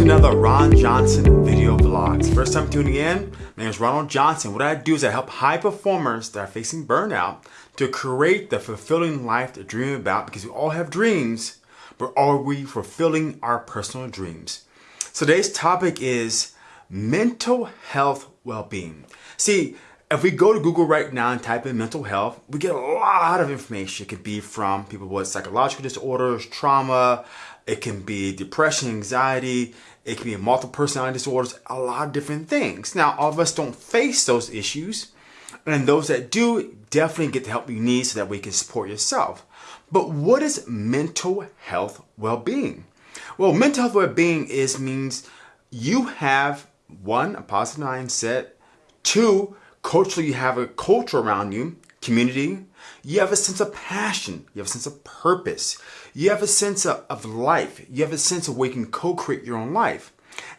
to another Ron Johnson video vlogs. First time tuning in, my name is Ronald Johnson. What I do is I help high performers that are facing burnout to create the fulfilling life they dream about because we all have dreams, but are we fulfilling our personal dreams? Today's topic is mental health well-being. See, if we go to Google right now and type in mental health, we get a lot of information. It could be from people with psychological disorders, trauma, it can be depression, anxiety, it can be multiple personality disorders, a lot of different things. Now, all of us don't face those issues, and those that do definitely get the help you need so that we can support yourself. But what is mental health well-being? Well, mental health well-being is means you have one, a positive mindset, two, culturally you have a culture around you, community, you have a sense of passion, you have a sense of purpose, you have a sense of, of life, you have a sense of where you can co-create your own life.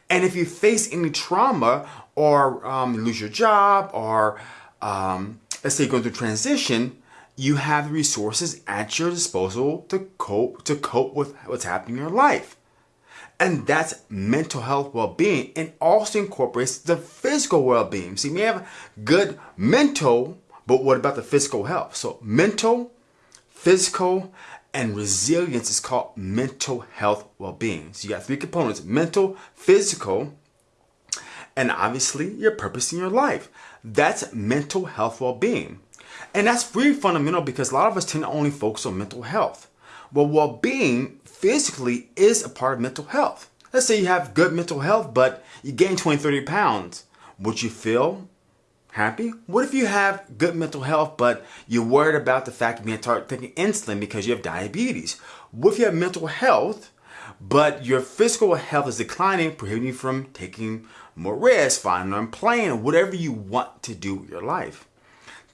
And if you face any trauma or um, lose your job or um, let's say going through transition, you have the resources at your disposal to cope to cope with what's happening in your life. And that's mental health well-being and also incorporates the physical well-being. See, we have good mental, but what about the physical health? So mental, physical, and resilience is called mental health well-being. So you got three components, mental, physical, and obviously your purpose in your life. That's mental health well-being. And that's really fundamental because a lot of us tend to only focus on mental health. Well, well-being physically is a part of mental health. Let's say you have good mental health, but you gain 20, 30 pounds. Would you feel happy? What if you have good mental health, but you're worried about the fact of you start taking insulin because you have diabetes? What if you have mental health, but your physical health is declining, prohibiting you from taking more risks, finding on plane, whatever you want to do with your life?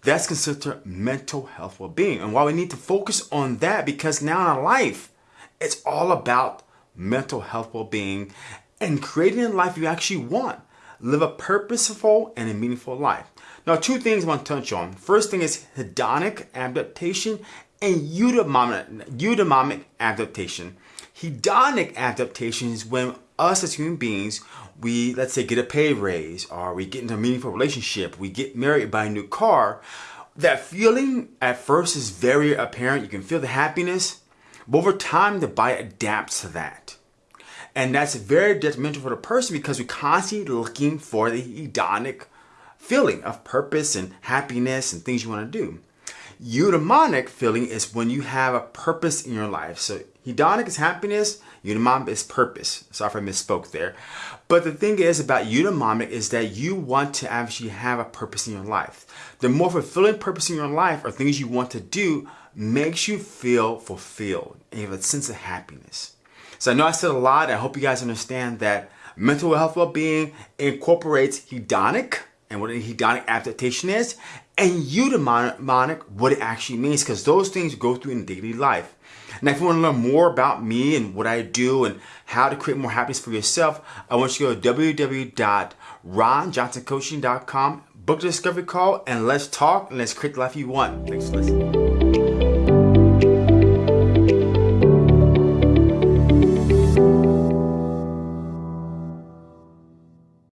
That's considered mental health well-being. And why we need to focus on that because now in our life, it's all about mental health well-being and creating a life you actually want. Live a purposeful and a meaningful life. Now, two things I want to touch on. First thing is hedonic adaptation and eudaimonic, eudaimonic adaptation. Hedonic adaptation is when us as human beings, we, let's say, get a pay raise or we get into a meaningful relationship, we get married, buy a new car. That feeling at first is very apparent. You can feel the happiness, but over time, the body adapts to that. And that's very detrimental for the person because we're constantly looking for the hedonic feeling of purpose and happiness and things you want to do. Eudaimonic feeling is when you have a purpose in your life. So hedonic is happiness, eudaimonic is purpose. Sorry if I misspoke there. But the thing is about eudaimonic is that you want to actually have a purpose in your life. The more fulfilling purpose in your life or things you want to do makes you feel fulfilled and you have a sense of happiness. So I know I said a lot. I hope you guys understand that mental health well-being incorporates hedonic and what a hedonic adaptation is and eudaimonic what it actually means because those things go through in daily life. Now, if you want to learn more about me and what I do and how to create more happiness for yourself, I want you to go to www.ronjohnsoncoaching.com, book a discovery call, and let's talk and let's create the life you want. Thanks for listening.